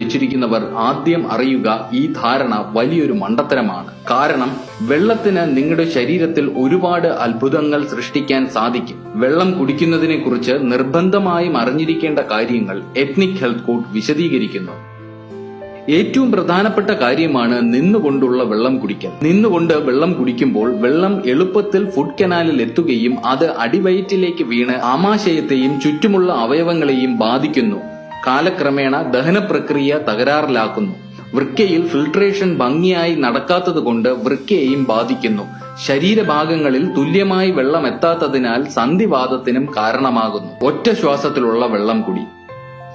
ധരിച്ചിരിക്കുന്നവർ ആദ്യം അറിയുക ഈ ധാരണ വലിയൊരു മണ്ടത്തരമാണ്. കാരണം വെള്ളത്തിന് നിങ്ങളുടെ ശരീരത്തിൽ ഒരുപാട് അത്ഭുതങ്ങൾ സൃഷ്ടിക്കാൻ സാധിക്കും. വെള്ളം കുടിക്കുന്നതിനെ കുറിച്ച് നിർബന്ധമായും അറിഞ്ഞിരിക്കേണ്ട കാര്യങ്ങൾ എത്നിക് ഹെൽത്ത് കോഡ് വിശദീകരിക്കുന്നു. ഏറ്റവും പ്രധാനപ്പെട്ട കാര്യമാണ് നിന്നുകൊണ്ടുള്ള വെള്ളം കുടിക്കൽ. നിന്നുകൊണ്ട് വെള്ളം കുടിക്കുമ്പോൾ വെള്ളം എളുപ്പത്തിൽ ഫുഡ് കനാലിൽ എത്തുകയും അത് അടിവയറ്റിലേക്ക് വീണ് ആമാശയത്തെയും ചുറ്റുമുള്ള അവയവങ്ങളെയും ബാധിക്കുന്നു. കാലക്രമേണ ദഹന പ്രക്രിയ തകരാറിലാക്കുന്നു. വൃക്കയിൽ ഫിൽട്രേഷൻ ഭംഗിയായി നടക്കാത്തതുകൊണ്ട് വൃക്കയെയും ബാധിക്കുന്നു. ശരീരഭാഗങ്ങളിൽ തുല്യമായി വെള്ളം എത്താത്തതിനാൽ സന്ധിവാദത്തിനും കാരണമാകുന്നു. ഒറ്റ ശ്വാസത്തിലുള്ള വെള്ളം കുടി.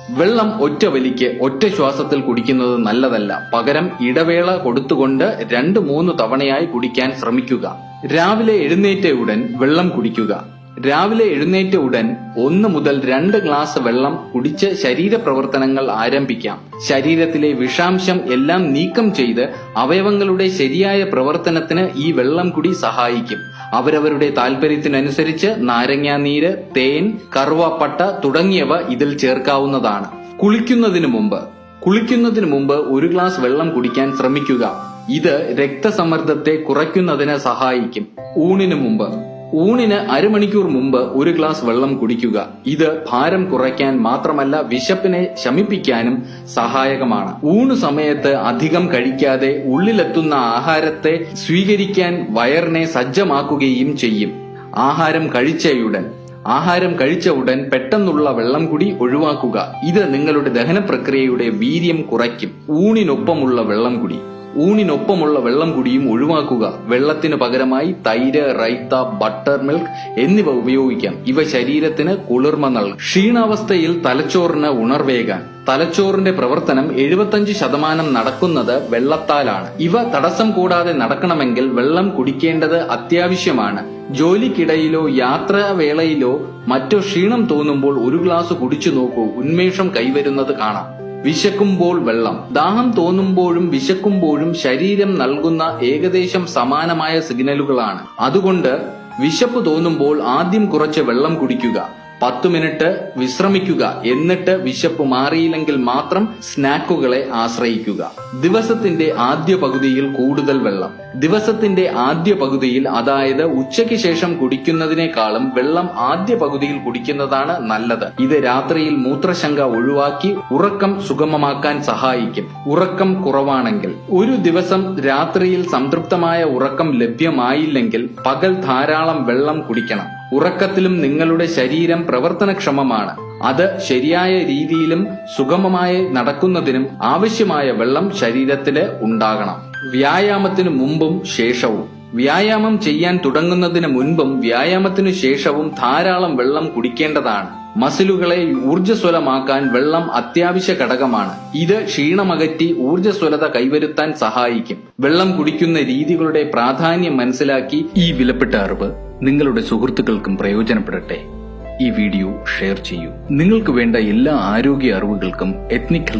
വെള്ളം ഒറ്റ വലിക്ക് ഒറ്റ ശ്വാസത്തിൽ കുടിക്കുന്നത് നല്ലതല്ല. പകരം ഇടവേള കൊടുത്തുകൊണ്ട് രണ്ട് മൂന്ന് തവണയായി കുടിക്കാൻ ശ്രമിക്കുക. രാവിലെ എഴുന്നേറ്റ ഉടൻ വെള്ളം കുടിക്കുക. രാവിലെ എഴുന്നേറ്റ ഉടൻ ഒന്ന് മുതൽ രണ്ട് ഗ്ലാസ് വെള്ളം കുടിച്ച് ശരീരപ്രവർത്തനങ്ങൾ ആരംഭിക്കാം. ശരീരത്തിലെ വിഷാംശം എല്ലാം നീക്കം ചെയ്ത് അവയവങ്ങളുടെ ശരിയായ പ്രവർത്തനത്തിന് ഈ വെള്ളം കുടി സഹായിക്കും. അവരവരുടെ താല്പര്യത്തിനനുസരിച്ച് നാരങ്ങാനീര് തേൻ കറുവാപ്പട്ട തുടങ്ങിയവ ഇതിൽ ചേർക്കാവുന്നതാണ്. കുളിക്കുന്നതിന് മുമ്പ് കുളിക്കുന്നതിന് മുമ്പ് ഒരു ഗ്ലാസ് വെള്ളം കുടിക്കാൻ ശ്രമിക്കുക. ഇത് രക്തസമ്മർദ്ദത്തെ കുറയ്ക്കുന്നതിന് സഹായിക്കും. ഊണിന് മുമ്പ് ഊണിന് അരമണിക്കൂർ മുമ്പ് ഒരു ഗ്ലാസ് വെള്ളം കുടിക്കുക. ഇത് ഭാരം കുറയ്ക്കാൻ മാത്രമല്ല വിശപ്പിനെ ശമിപ്പിക്കാനും സഹായകമാണ്. ഊണ് സമയത്ത് അധികം കഴിക്കാതെ ഉള്ളിലെത്തുന്ന ആഹാരത്തെ സ്വീകരിക്കാൻ വയറിനെ സജ്ജമാക്കുകയും ചെയ്യും. ആഹാരം കഴിച്ചയുടൻ ആഹാരം കഴിച്ച ഉടൻ പെട്ടെന്നുള്ള വെള്ളം കുടി ഒഴിവാക്കുക. ഇത് നിങ്ങളുടെ ദഹന പ്രക്രിയയുടെ വീര്യം കുറയ്ക്കും. ഊണിനൊപ്പമുള്ള വെള്ളം കുടി. ഊണിനൊപ്പമുള്ള വെള്ളം കുടിയും ഒഴിവാക്കുക. വെള്ളത്തിന് പകരമായി തൈര് റൈത്ത ബട്ടർ മിൽക്ക് എന്നിവ ഉപയോഗിക്കാം. ഇവ ശരീരത്തിന് കുളിർമ നൽകും. ക്ഷീണാവസ്ഥയിൽ തലച്ചോറിന് ഉണർവേകാൻ. തലച്ചോറിന്റെ പ്രവർത്തനം എഴുപത്തഞ്ച് ശതമാനം നടക്കുന്നത് വെള്ളത്താലാണ്. ഇവ തടസ്സം കൂടാതെ നടക്കണമെങ്കിൽ വെള്ളം കുടിക്കേണ്ടത് അത്യാവശ്യമാണ്. ജോലിക്കിടയിലോ യാത്രാവേളയിലോ മറ്റോ ക്ഷീണം തോന്നുമ്പോൾ ഒരു ഗ്ലാസ് കുടിച്ചു നോക്കൂ. ഉന്മേഷം കൈവരുന്നത് കാണാം. വിശക്കുമ്പോൾ വെള്ളം. ദാഹം തോന്നുമ്പോഴും വിശക്കുമ്പോഴും ശരീരം നൽകുന്ന ഏകദേശം സമാനമായ സിഗ്നലുകളാണ്. അതുകൊണ്ട് വിശപ്പ് തോന്നുമ്പോൾ ആദ്യം കുറച്ച് വെള്ളം കുടിക്കുക. പത്ത് മിനിറ്റ് വിശ്രമിക്കുക എന്നിട്ട് വിശപ്പ് മാറിയില്ലെങ്കിൽ മാത്രം സ്നാക്കുകളെ ആശ്രയിക്കുക. ദിവസത്തിന്റെ ആദ്യ പകുതിയിൽ കൂടുതൽ വെള്ളം. ദിവസത്തിന്റെ ആദ്യ പകുതിയിൽ അതായത് ഉച്ചയ്ക്ക് ശേഷം കുടിക്കുന്നതിനേക്കാളും വെള്ളം ആദ്യ പകുതിയിൽ കുടിക്കുന്നതാണ് നല്ലത്. ഇത് രാത്രിയിൽ മൂത്രശങ്ക ഒഴിവാക്കി ഉറക്കം സുഗമമാക്കാൻ സഹായിക്കും. ഉറക്കം കുറവാണെങ്കിൽ. ഒരു ദിവസം രാത്രിയിൽ സംതൃപ്തമായ ഉറക്കം ലഭ്യമായില്ലെങ്കിൽ പകൽ ധാരാളം വെള്ളം കുടിക്കണം. ഉറക്കത്തിലും നിങ്ങളുടെ ശരീരം പ്രവർത്തനക്ഷമമാണ്. അത് ശരിയായ രീതിയിലും സുഗമമായി നടക്കുന്നതിനും ആവശ്യമായ വെള്ളം ശരീരത്തിൽ ഉണ്ടാകണം. വ്യായാമത്തിനു മുമ്പും ശേഷവും. വ്യായാമം ചെയ്യാൻ തുടങ്ങുന്നതിന് മുൻപും വ്യായാമത്തിനു ശേഷവും ധാരാളം വെള്ളം കുടിക്കേണ്ടതാണ്. മസിലുകളെ ഊർജസ്വലമാക്കാൻ വെള്ളം അത്യാവശ്യ ഘടകമാണ്. ഇത് ക്ഷീണമകറ്റി ഊർജസ്വലത കൈവരുത്താൻ സഹായിക്കും. വെള്ളം കുടിക്കുന്ന രീതികളുടെ പ്രാധാന്യം മനസ്സിലാക്കി ഈ വിലപ്പെട്ട അറിവ് നിങ്ങളുടെ സുഹൃത്തുക്കൾക്കും പ്രയോജനപ്പെടട്ടെ. ഈ വീഡിയോ ഷെയർ ചെയ്യൂ. നിങ്ങൾക്ക് വേണ്ട എല്ലാ ആരോഗ്യ അറിവുകൾക്കും എത്നിക്